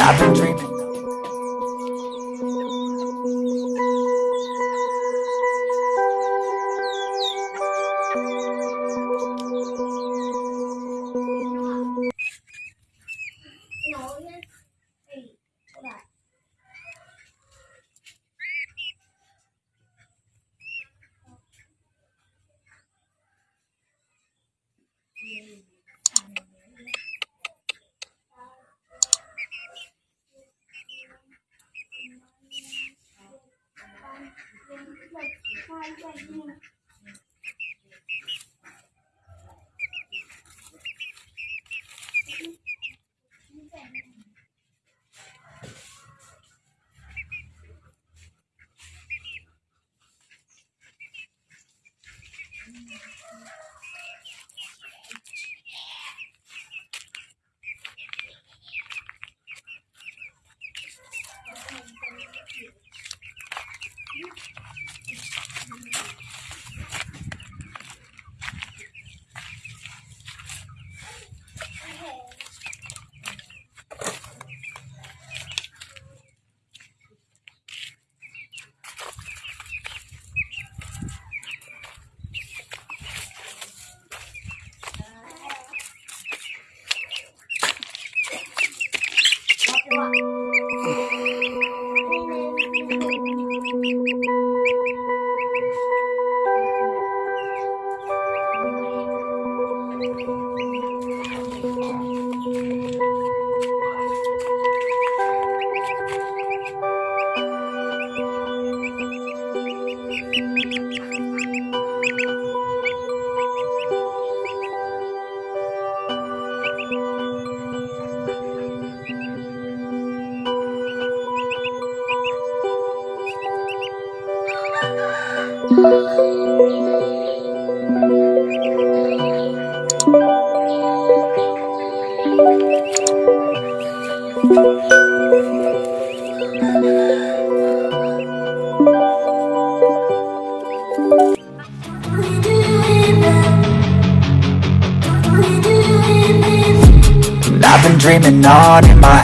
I've been dreaming. 妈妈再见 Thank you. I've been dreaming on in my